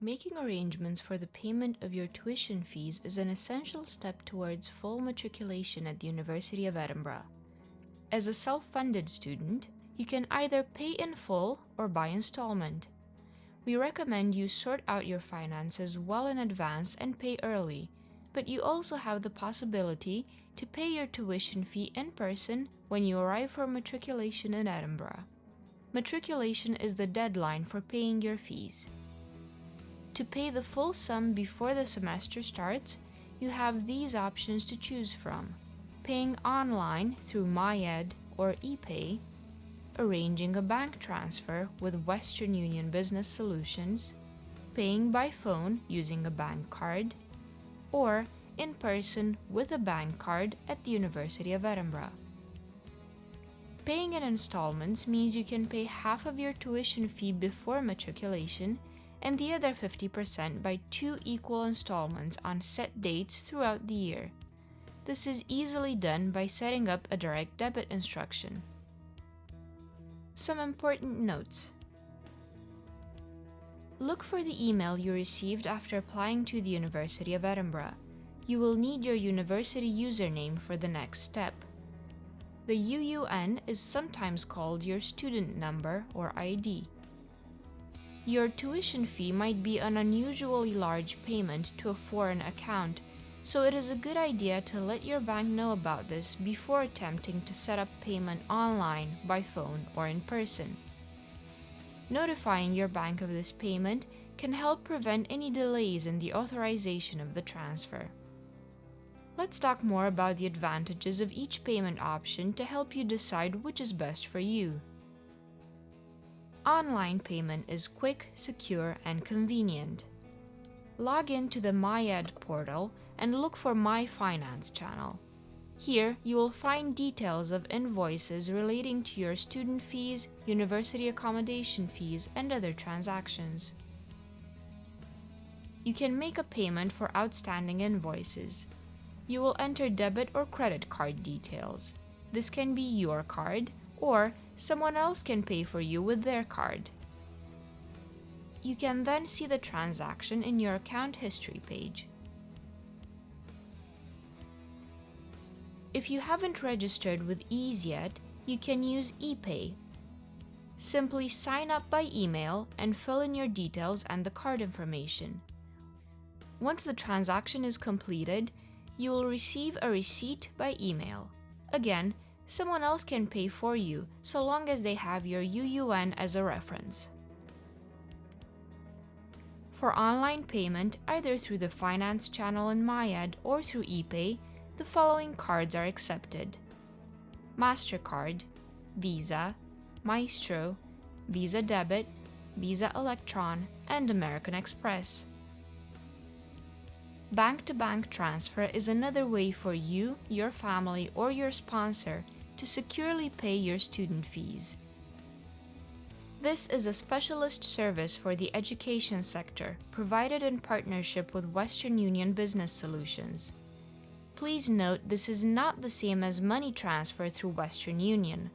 Making arrangements for the payment of your tuition fees is an essential step towards full matriculation at the University of Edinburgh. As a self-funded student, you can either pay in full or by installment. We recommend you sort out your finances well in advance and pay early, but you also have the possibility to pay your tuition fee in person when you arrive for matriculation in Edinburgh. Matriculation is the deadline for paying your fees. To pay the full sum before the semester starts, you have these options to choose from. Paying online through MyEd or ePay, arranging a bank transfer with Western Union Business Solutions, paying by phone using a bank card, or in person with a bank card at the University of Edinburgh. Paying in installments means you can pay half of your tuition fee before matriculation and the other 50% by two equal installments on set dates throughout the year. This is easily done by setting up a direct debit instruction. Some important notes. Look for the email you received after applying to the University of Edinburgh. You will need your university username for the next step. The UUN is sometimes called your student number or ID. Your tuition fee might be an unusually large payment to a foreign account, so it is a good idea to let your bank know about this before attempting to set up payment online, by phone, or in person. Notifying your bank of this payment can help prevent any delays in the authorization of the transfer. Let's talk more about the advantages of each payment option to help you decide which is best for you. Online payment is quick, secure, and convenient. Log in to the MyEd portal and look for My Finance channel. Here, you will find details of invoices relating to your student fees, university accommodation fees, and other transactions. You can make a payment for outstanding invoices. You will enter debit or credit card details. This can be your card, or someone else can pay for you with their card. You can then see the transaction in your account history page. If you haven't registered with Ease yet, you can use ePay. Simply sign up by email and fill in your details and the card information. Once the transaction is completed, you will receive a receipt by email. Again, someone else can pay for you so long as they have your UUN as a reference. For online payment, either through the finance channel in MyEd or through ePay, the following cards are accepted. MasterCard, Visa, Maestro, Visa Debit, Visa Electron, and American Express. Bank-to-bank -bank transfer is another way for you, your family, or your sponsor to securely pay your student fees. This is a specialist service for the education sector, provided in partnership with Western Union Business Solutions. Please note this is not the same as money transfer through Western Union.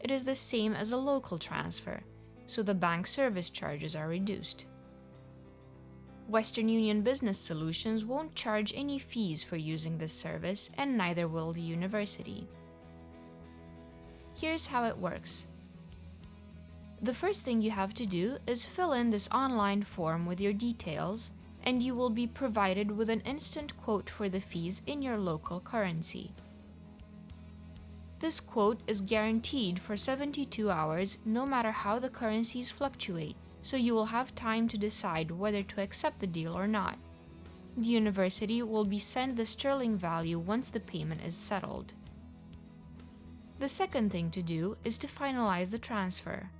It is the same as a local transfer, so the bank service charges are reduced. Western Union Business Solutions won't charge any fees for using this service, and neither will the university. Here's how it works. The first thing you have to do is fill in this online form with your details, and you will be provided with an instant quote for the fees in your local currency. This quote is guaranteed for 72 hours no matter how the currencies fluctuate so you will have time to decide whether to accept the deal or not. The university will be sent the sterling value once the payment is settled. The second thing to do is to finalize the transfer.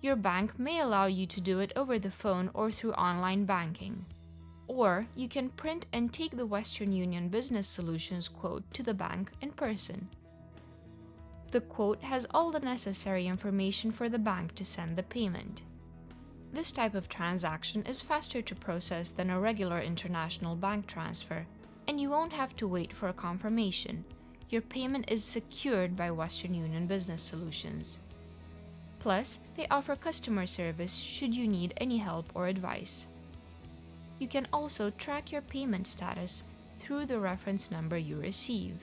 Your bank may allow you to do it over the phone or through online banking. Or you can print and take the Western Union Business Solutions quote to the bank in person. The quote has all the necessary information for the bank to send the payment. This type of transaction is faster to process than a regular international bank transfer, and you won't have to wait for a confirmation. Your payment is secured by Western Union Business Solutions. Plus, they offer customer service should you need any help or advice. You can also track your payment status through the reference number you receive.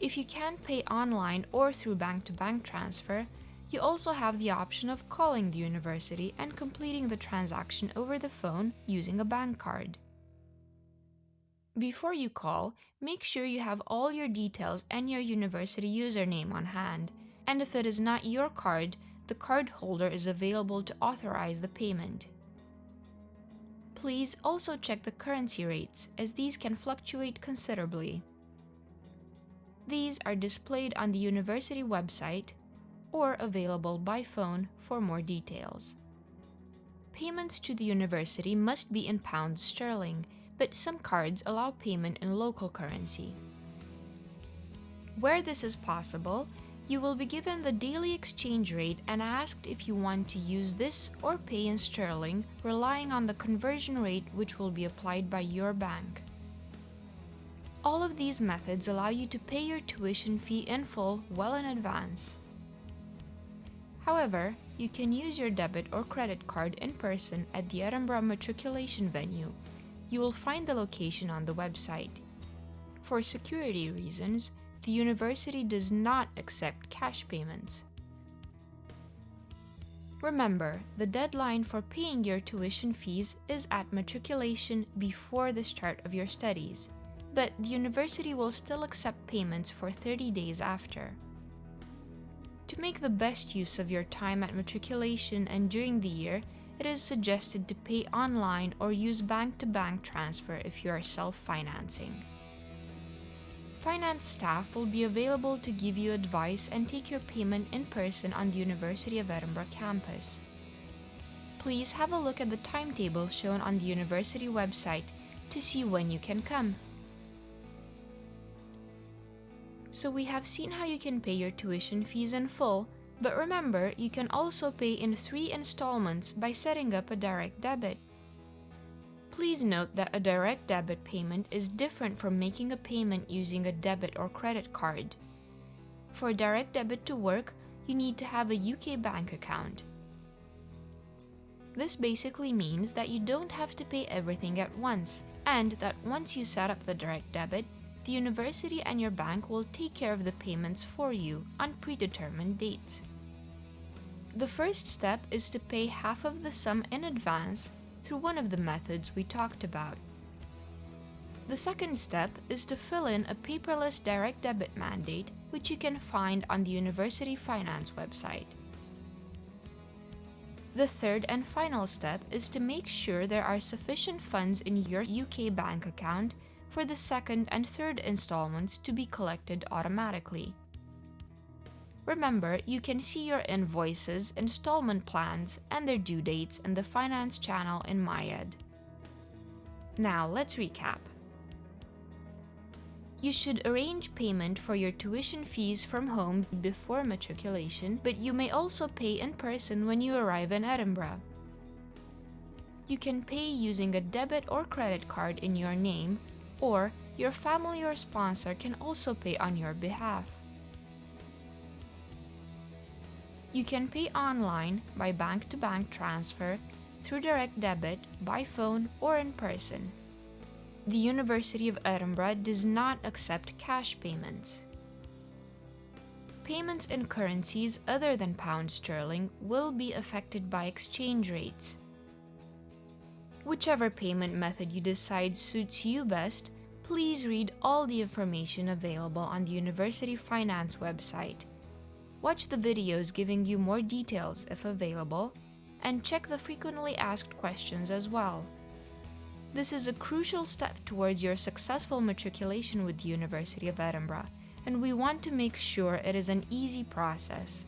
If you can't pay online or through bank-to-bank transfer, you also have the option of calling the university and completing the transaction over the phone using a bank card. Before you call, make sure you have all your details and your university username on hand, and if it is not your card, the card holder is available to authorize the payment. Please also check the currency rates, as these can fluctuate considerably. These are displayed on the university website or available by phone for more details. Payments to the university must be in pounds sterling, but some cards allow payment in local currency. Where this is possible, you will be given the daily exchange rate and asked if you want to use this or pay in sterling, relying on the conversion rate which will be applied by your bank. All of these methods allow you to pay your tuition fee in full well in advance. However, you can use your debit or credit card in person at the Edinburgh matriculation venue. You will find the location on the website. For security reasons, the university does not accept cash payments. Remember, the deadline for paying your tuition fees is at matriculation before the start of your studies, but the university will still accept payments for 30 days after. To make the best use of your time at matriculation and during the year, it is suggested to pay online or use bank-to-bank transfer if you are self-financing. Finance staff will be available to give you advice and take your payment in person on the University of Edinburgh campus. Please have a look at the timetable shown on the university website to see when you can come. So we have seen how you can pay your tuition fees in full, but remember, you can also pay in three installments by setting up a direct debit. Please note that a direct debit payment is different from making a payment using a debit or credit card. For direct debit to work, you need to have a UK bank account. This basically means that you don't have to pay everything at once, and that once you set up the direct debit, the university and your bank will take care of the payments for you on predetermined dates. The first step is to pay half of the sum in advance through one of the methods we talked about. The second step is to fill in a paperless direct debit mandate which you can find on the University Finance website. The third and final step is to make sure there are sufficient funds in your UK bank account for the second and third installments to be collected automatically. Remember, you can see your invoices, installment plans, and their due dates in the Finance channel in MyEd. Now let's recap. You should arrange payment for your tuition fees from home before matriculation, but you may also pay in person when you arrive in Edinburgh. You can pay using a debit or credit card in your name or your family or sponsor can also pay on your behalf. You can pay online by bank-to-bank -bank transfer, through direct debit, by phone, or in person. The University of Edinburgh does not accept cash payments. Payments in currencies other than pound sterling will be affected by exchange rates. Whichever payment method you decide suits you best, please read all the information available on the University Finance website. Watch the videos giving you more details if available, and check the frequently asked questions as well. This is a crucial step towards your successful matriculation with the University of Edinburgh, and we want to make sure it is an easy process.